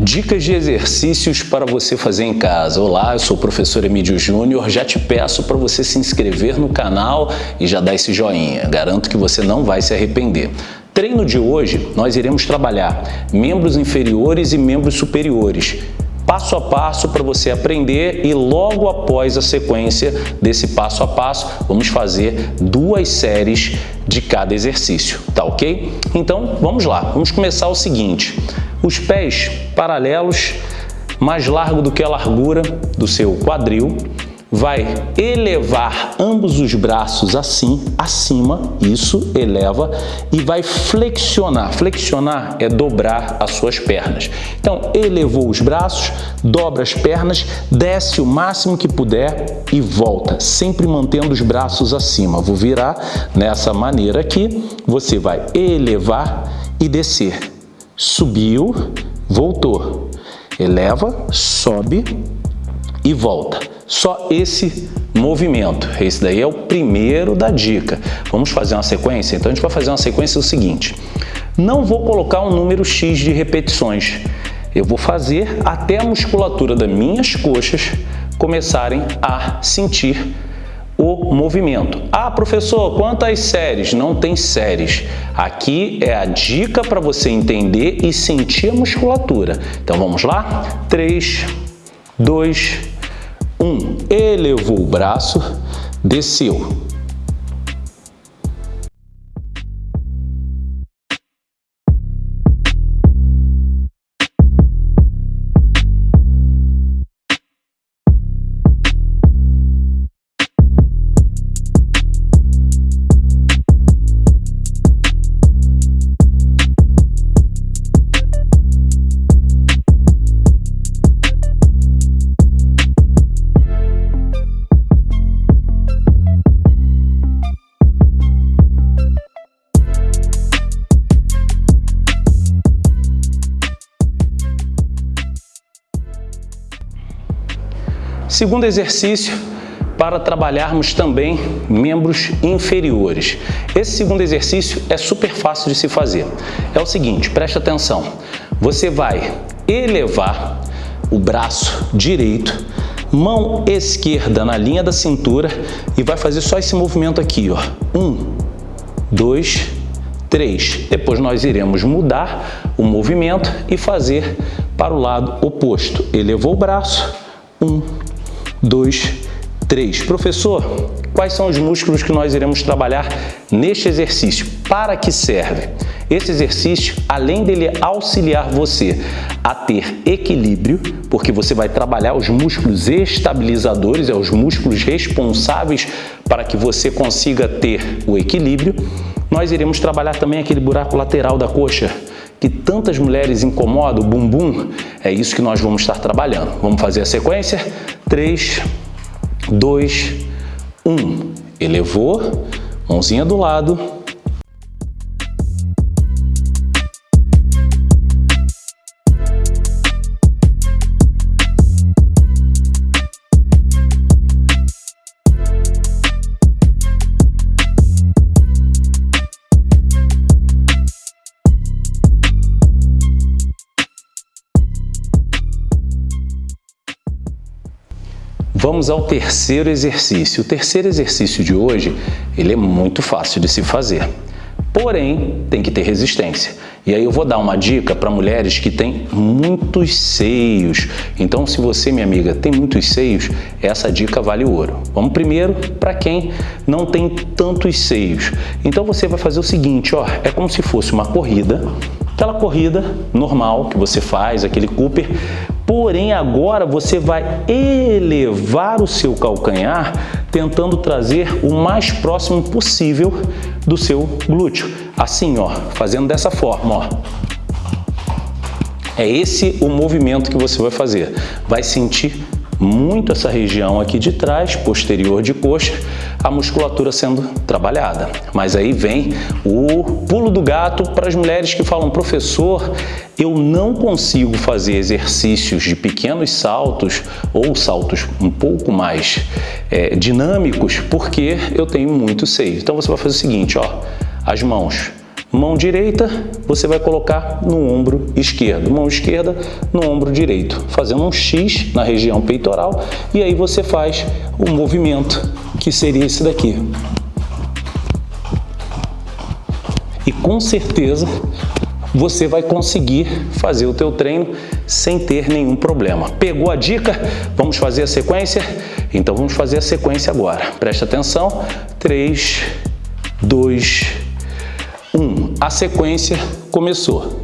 Dicas de exercícios para você fazer em casa. Olá, eu sou o professor Emílio Júnior. Já te peço para você se inscrever no canal e já dar esse joinha. Garanto que você não vai se arrepender. Treino de hoje, nós iremos trabalhar membros inferiores e membros superiores passo a passo para você aprender e logo após a sequência desse passo a passo, vamos fazer duas séries de cada exercício, tá ok? Então, vamos lá, vamos começar o seguinte, os pés paralelos, mais largo do que a largura do seu quadril, vai elevar ambos os braços assim, acima, isso, eleva, e vai flexionar. Flexionar é dobrar as suas pernas. Então, elevou os braços, dobra as pernas, desce o máximo que puder e volta, sempre mantendo os braços acima. Vou virar nessa maneira aqui, você vai elevar e descer. Subiu, voltou. Eleva, sobe e volta. Só esse movimento. Esse daí é o primeiro da dica. Vamos fazer uma sequência? Então a gente vai fazer uma sequência do seguinte. Não vou colocar um número X de repetições. Eu vou fazer até a musculatura das minhas coxas começarem a sentir o movimento. Ah, professor, quantas séries? Não tem séries. Aqui é a dica para você entender e sentir a musculatura. Então vamos lá? 3, 2, um, elevou o braço, desceu. Segundo exercício, para trabalharmos também membros inferiores. Esse segundo exercício é super fácil de se fazer. É o seguinte, preste atenção. Você vai elevar o braço direito, mão esquerda na linha da cintura e vai fazer só esse movimento aqui, ó. Um, dois, três. Depois nós iremos mudar o movimento e fazer para o lado oposto. Elevou o braço, um, 2, 3. Professor, quais são os músculos que nós iremos trabalhar neste exercício? Para que serve? Esse exercício, além dele auxiliar você a ter equilíbrio, porque você vai trabalhar os músculos estabilizadores, é os músculos responsáveis para que você consiga ter o equilíbrio, nós iremos trabalhar também aquele buraco lateral da coxa, que tantas mulheres incomodam, o bumbum, é isso que nós vamos estar trabalhando. Vamos fazer a sequência? 3, 2, 1. Elevou, mãozinha do lado, Vamos ao terceiro exercício. O terceiro exercício de hoje, ele é muito fácil de se fazer. Porém, tem que ter resistência. E aí eu vou dar uma dica para mulheres que têm muitos seios. Então, se você, minha amiga, tem muitos seios, essa dica vale ouro. Vamos primeiro para quem não tem tantos seios. Então, você vai fazer o seguinte, ó, é como se fosse uma corrida, aquela corrida normal que você faz, aquele Cooper, Porém, agora você vai elevar o seu calcanhar tentando trazer o mais próximo possível do seu glúteo. Assim, ó, fazendo dessa forma, ó. É esse o movimento que você vai fazer. Vai sentir muito essa região aqui de trás, posterior de coxa, a musculatura sendo trabalhada. Mas aí vem o pulo do gato para as mulheres que falam, professor, eu não consigo fazer exercícios de pequenos saltos ou saltos um pouco mais é, dinâmicos porque eu tenho muito seio. Então você vai fazer o seguinte, ó, as mãos Mão direita, você vai colocar no ombro esquerdo. Mão esquerda no ombro direito, fazendo um X na região peitoral. E aí você faz o movimento, que seria esse daqui. E com certeza você vai conseguir fazer o teu treino sem ter nenhum problema. Pegou a dica? Vamos fazer a sequência? Então vamos fazer a sequência agora. Presta atenção. 3, 2, 1. A sequência começou.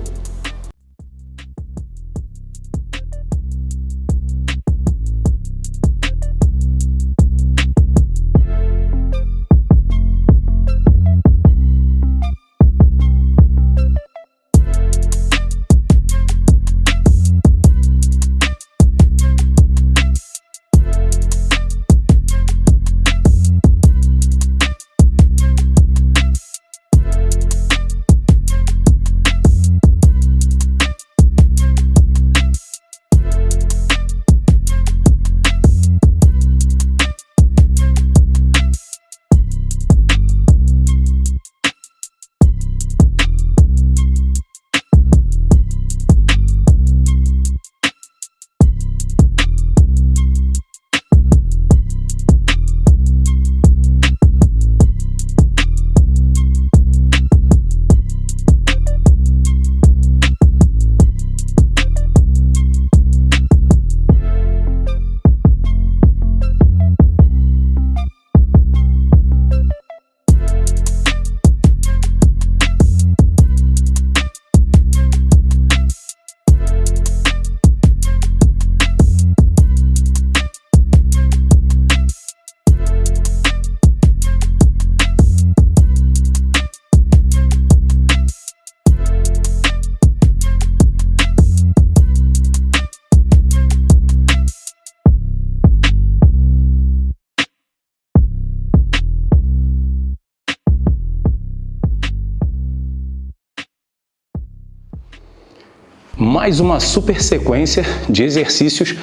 Mais uma super sequência de exercícios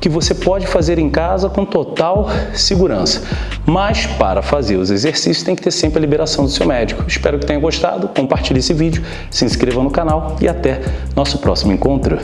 que você pode fazer em casa com total segurança. Mas para fazer os exercícios tem que ter sempre a liberação do seu médico. Espero que tenha gostado, compartilhe esse vídeo, se inscreva no canal e até nosso próximo encontro.